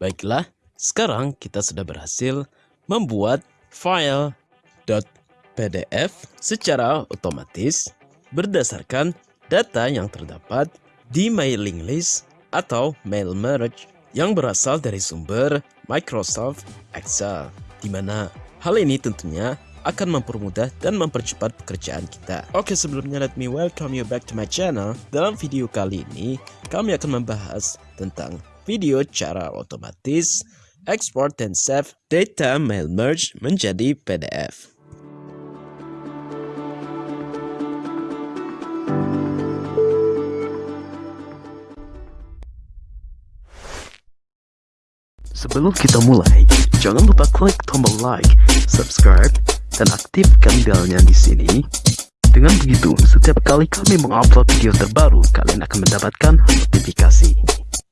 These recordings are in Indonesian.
Baiklah, sekarang kita sudah berhasil membuat file .pdf secara otomatis berdasarkan data yang terdapat di mailing list atau mail merge yang berasal dari sumber Microsoft Excel, di mana hal ini tentunya akan mempermudah dan mempercepat pekerjaan kita. Oke, sebelumnya let me welcome you back to my channel. Dalam video kali ini, kami akan membahas tentang video cara otomatis export dan save data mail merge menjadi PDF. Sebelum kita mulai, jangan lupa klik tombol like, subscribe, dan aktifkan belnya di sini. Dengan begitu, setiap kali kami mengupload video terbaru, kalian akan mendapatkan notifikasi.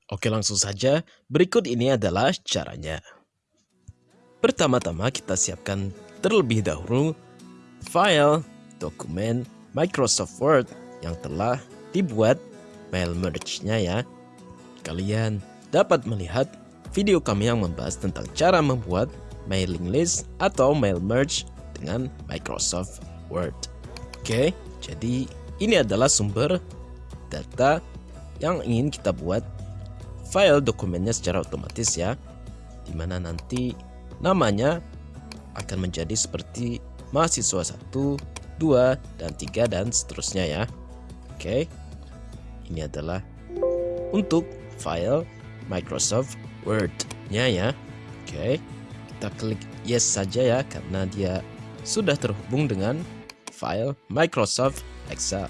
Oke langsung saja, berikut ini adalah caranya. Pertama-tama kita siapkan terlebih dahulu file dokumen Microsoft Word yang telah dibuat mail merge-nya ya. Kalian dapat melihat video kami yang membahas tentang cara membuat mailing list atau mail merge dengan Microsoft Word. Oke, jadi ini adalah sumber data yang ingin kita buat file dokumennya secara otomatis ya di mana nanti namanya akan menjadi seperti mahasiswa 1, 2, dan 3 dan seterusnya ya. Oke ini adalah untuk file Microsoft Word nya ya. Oke kita klik yes saja ya karena dia sudah terhubung dengan file Microsoft Excel.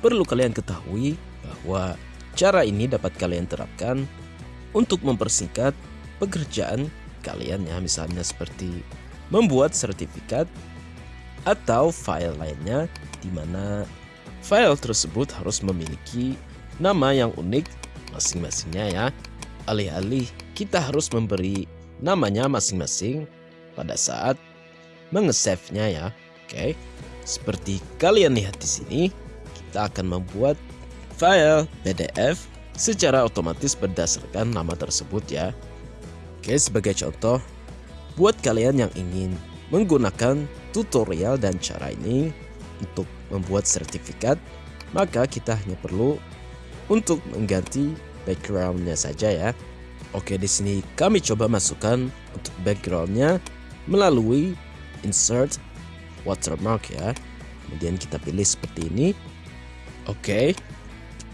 Perlu kalian ketahui bahwa Cara ini dapat kalian terapkan untuk mempersingkat pekerjaan kalian ya misalnya seperti membuat sertifikat atau file lainnya di mana file tersebut harus memiliki nama yang unik masing-masingnya ya. Alih-alih kita harus memberi namanya masing-masing pada saat mengesave-nya ya. Oke. Seperti kalian lihat di sini, kita akan membuat file PDF secara otomatis berdasarkan nama tersebut ya. Oke, sebagai contoh, buat kalian yang ingin menggunakan tutorial dan cara ini untuk membuat sertifikat, maka kita hanya perlu untuk mengganti backgroundnya saja ya. Oke, di sini kami coba masukkan untuk backgroundnya melalui insert watermark ya. Kemudian kita pilih seperti ini. Oke,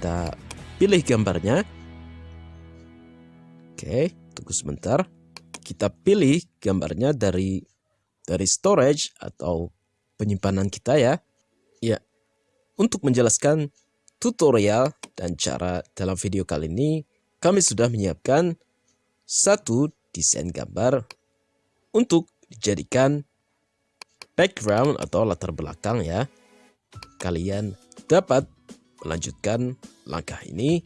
kita pilih gambarnya. Oke, tunggu sebentar. Kita pilih gambarnya dari dari storage atau penyimpanan kita ya. Ya, untuk menjelaskan tutorial dan cara dalam video kali ini, kami sudah menyiapkan satu desain gambar untuk dijadikan background atau latar belakang ya. Kalian dapat melanjutkan langkah ini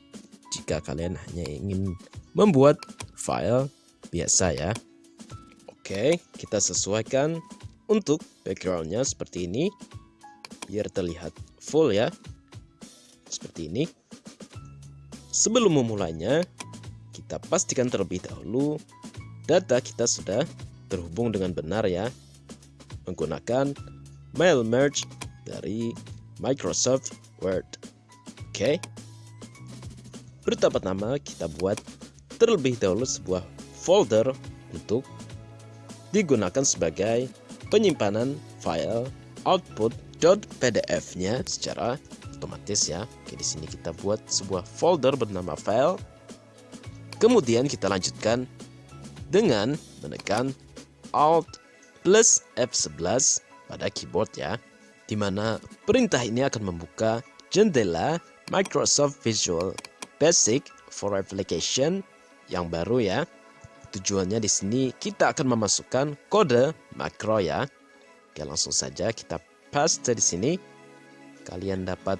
jika kalian hanya ingin membuat file biasa ya. Oke, kita sesuaikan untuk backgroundnya seperti ini biar terlihat full ya. Seperti ini. Sebelum memulainya, kita pastikan terlebih dahulu data kita sudah terhubung dengan benar ya menggunakan mail merge dari Microsoft Word. Oke. Pertama-tama kita buat terlebih dahulu sebuah folder untuk digunakan sebagai penyimpanan file output.pdf-nya secara otomatis ya. Oke, di sini kita buat sebuah folder bernama file. Kemudian kita lanjutkan dengan menekan Alt plus F11 pada keyboard ya. Di mana perintah ini akan membuka jendela Microsoft Visual Basic for Application yang baru ya. Tujuannya di sini kita akan memasukkan kode makro ya. Oke, langsung saja kita paste di sini. Kalian dapat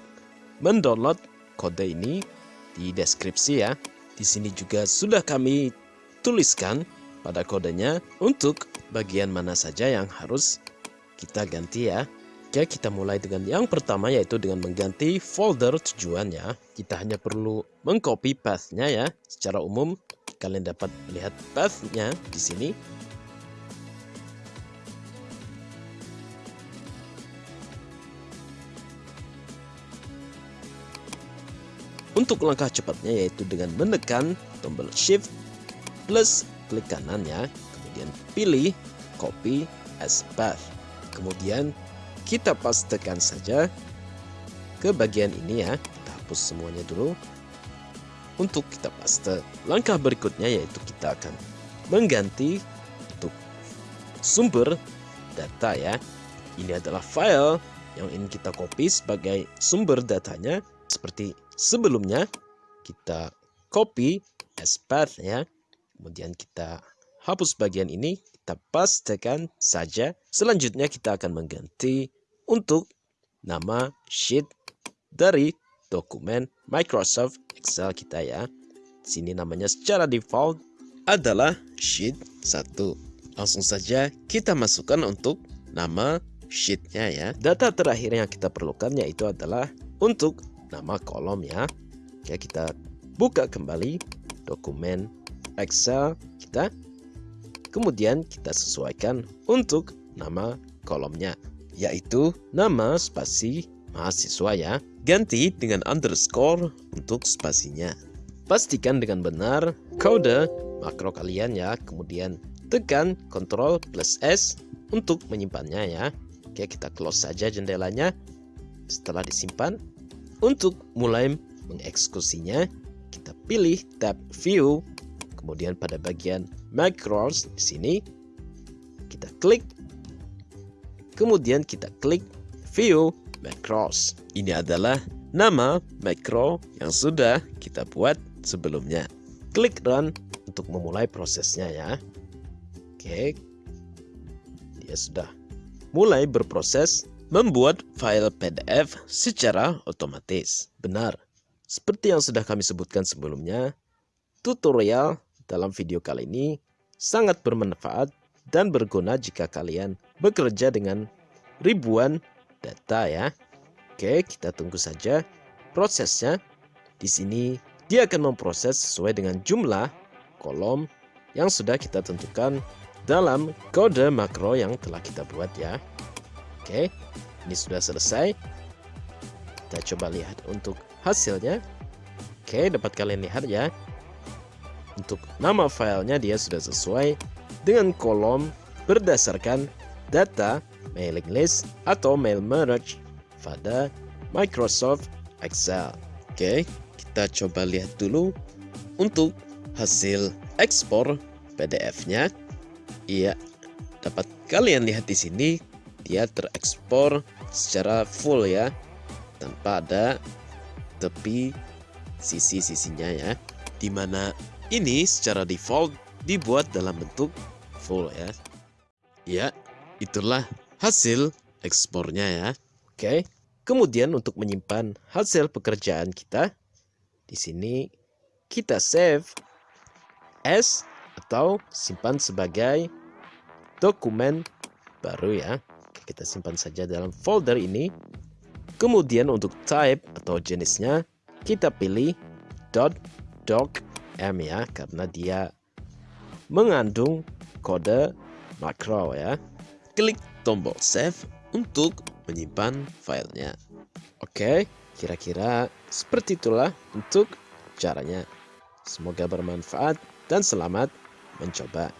mendownload kode ini di deskripsi ya. Di sini juga sudah kami tuliskan pada kodenya untuk bagian mana saja yang harus kita ganti ya. Oke, kita mulai dengan yang pertama yaitu dengan mengganti folder tujuannya. Kita hanya perlu mengcopy pathnya ya. Secara umum kalian dapat melihat path-nya di sini. Untuk langkah cepatnya yaitu dengan menekan tombol shift plus klik kanannya, kemudian pilih copy as path. Kemudian kita pastekan saja ke bagian ini ya. Kita hapus semuanya dulu. Untuk kita paste. Langkah berikutnya yaitu kita akan mengganti untuk sumber data ya. Ini adalah file yang ingin kita copy sebagai sumber datanya seperti sebelumnya kita copy as path ya kemudian kita hapus bagian ini kita pastekan saja selanjutnya kita akan mengganti untuk nama sheet dari dokumen Microsoft Excel kita ya sini namanya secara default adalah sheet 1 langsung saja kita masukkan untuk nama sheetnya ya data terakhir yang kita perlukan yaitu adalah untuk nama kolom ya. Oke, kita buka kembali dokumen Excel kita. Kemudian kita sesuaikan untuk nama kolomnya, yaitu nama spasi mahasiswa ya. Ganti dengan underscore untuk spasinya. Pastikan dengan benar kode makro kalian ya. Kemudian tekan Ctrl plus S untuk menyimpannya ya. Oke, kita close saja jendelanya. Setelah disimpan, untuk mulai mengeksekusinya, kita pilih tab View, kemudian pada bagian Macros di sini kita klik, kemudian kita klik View Macros. Ini adalah nama macro yang sudah kita buat sebelumnya. Klik Run untuk memulai prosesnya ya. Oke, dia sudah mulai berproses membuat file PDF secara otomatis. Benar, seperti yang sudah kami sebutkan sebelumnya, tutorial dalam video kali ini sangat bermanfaat dan berguna jika kalian bekerja dengan ribuan data ya. Oke, kita tunggu saja prosesnya. Di sini dia akan memproses sesuai dengan jumlah kolom yang sudah kita tentukan dalam kode makro yang telah kita buat ya. Oke, ini sudah selesai. Kita coba lihat untuk hasilnya. Oke, dapat kalian lihat ya. Untuk nama filenya dia sudah sesuai dengan kolom berdasarkan data mailing list atau mail merge pada Microsoft Excel. Oke, kita coba lihat dulu untuk hasil ekspor PDF-nya. Iya, dapat kalian lihat di sini dia terekspor secara full ya tanpa ada tepi sisi-sisinya ya di mana ini secara default dibuat dalam bentuk full ya ya itulah hasil ekspornya ya oke kemudian untuk menyimpan hasil pekerjaan kita di sini kita save as atau simpan sebagai dokumen baru ya kita simpan saja dalam folder ini. Kemudian untuk type atau jenisnya kita pilih .docm ya karena dia mengandung kode makro ya. Klik tombol save untuk menyimpan filenya. Oke, kira-kira seperti itulah untuk caranya. Semoga bermanfaat dan selamat mencoba.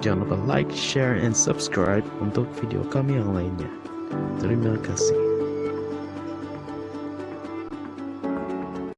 Jangan lupa like, share, and subscribe untuk video kami yang lainnya. Terima kasih.